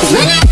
Cause when I